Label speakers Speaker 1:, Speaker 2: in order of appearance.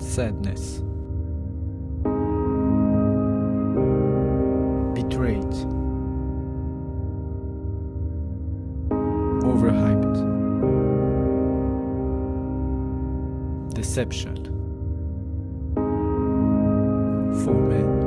Speaker 1: sadness, betrayed, overhyped, deception, for.